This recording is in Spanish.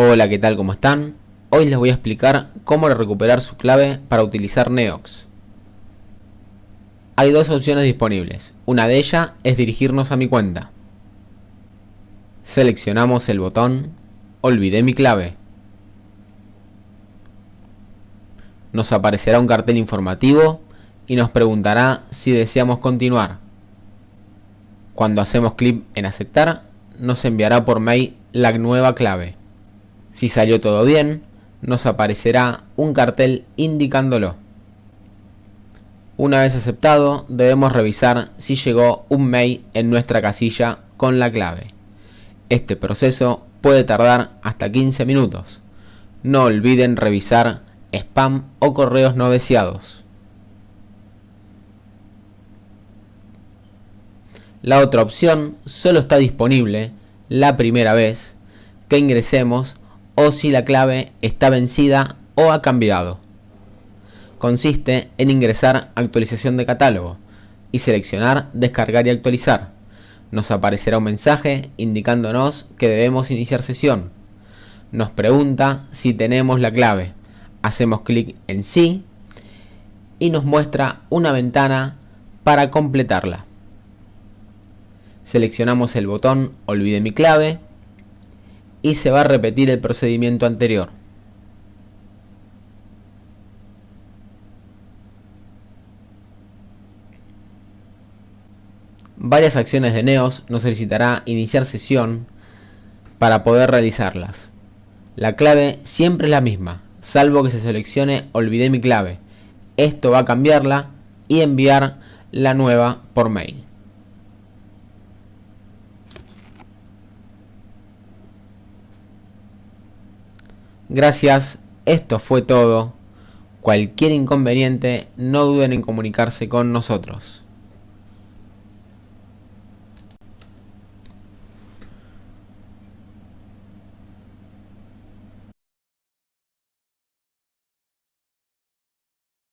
Hola, ¿qué tal? ¿Cómo están? Hoy les voy a explicar cómo recuperar su clave para utilizar Neox. Hay dos opciones disponibles. Una de ellas es dirigirnos a mi cuenta. Seleccionamos el botón Olvidé mi clave. Nos aparecerá un cartel informativo y nos preguntará si deseamos continuar. Cuando hacemos clic en aceptar, nos enviará por mail la nueva clave. Si salió todo bien, nos aparecerá un cartel indicándolo. Una vez aceptado, debemos revisar si llegó un mail en nuestra casilla con la clave. Este proceso puede tardar hasta 15 minutos. No olviden revisar spam o correos no deseados. La otra opción solo está disponible la primera vez que ingresemos o si la clave está vencida o ha cambiado. Consiste en ingresar actualización de catálogo y seleccionar descargar y actualizar. Nos aparecerá un mensaje indicándonos que debemos iniciar sesión. Nos pregunta si tenemos la clave. Hacemos clic en sí y nos muestra una ventana para completarla. Seleccionamos el botón olvide mi clave y se va a repetir el procedimiento anterior. Varias acciones de Neos nos solicitará iniciar sesión para poder realizarlas. La clave siempre es la misma, salvo que se seleccione olvidé mi clave. Esto va a cambiarla y enviar la nueva por mail. Gracias, esto fue todo. Cualquier inconveniente, no duden en comunicarse con nosotros.